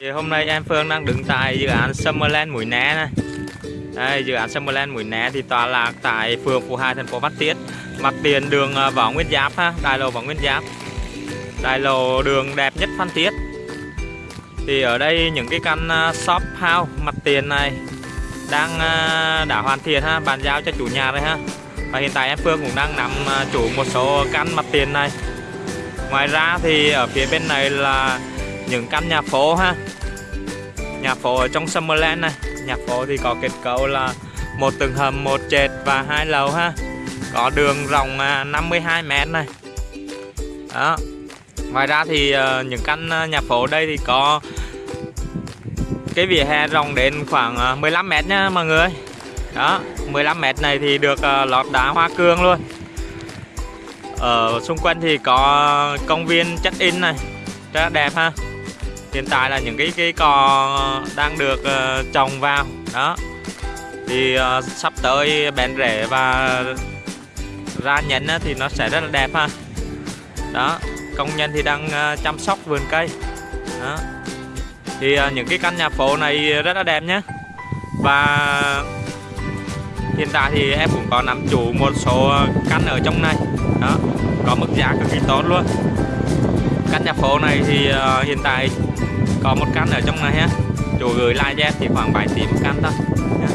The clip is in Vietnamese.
Thì hôm nay em Phương đang đứng tại dự án Summerland Mũi Né này. Đây, dự án Summerland Mũi Né thì tọa lạc tại phường Phú Hai, thành phố bắc tiết. Mặt tiền đường ờ, Võ Nguyên Giáp ha, đại lộ Võ Nguyên Giáp. Đại lộ đường đẹp nhất Phan Thiết. Thì ở đây những cái căn ờ, shop house mặt tiền này đang ờ, đã hoàn thiện ha, bàn giao cho chủ nhà rồi ha. Và hiện tại em Phương cũng đang nắm chủ một số căn mặt tiền này. Ngoài ra thì ở phía bên này là những căn nhà phố ha. Nhà phố ở trong Summerland này. Nhà phố thì có kết cấu là một tầng hầm, một trệt và hai lầu ha. Có đường rộng à, 52 mét này. Đó. Ngoài ra thì ờ, những căn ờ, nhà phố đây thì có cái vỉa hè rộng đến khoảng ờ, 15 mét nha mọi người. Đó 15 mét này thì được lót đá hoa cương luôn. Ở xung quanh thì có công viên check in này. Rất là đẹp ha hiện tại là những cái cây cò đang được ờ, trồng vào. Đó. Thì ờ, sắp tới bén rễ và ra nhánh thì nó sẽ rất là đẹp ha. Đó. Công nhân thì đang ờ, chăm sóc vườn cây. Đó. Thì những cái căn nhà phố này rất là đẹp nhé và hiện tại thì em cũng có nắm chủ một số căn ở trong này. Đó. Có mức giá cực kỳ tốt luôn. Căn nhà phố này thì hiện tại có một căn ở trong này ha chủ gửi like cho em chỉ khoảng 7 tỷ một căn thôi nhá.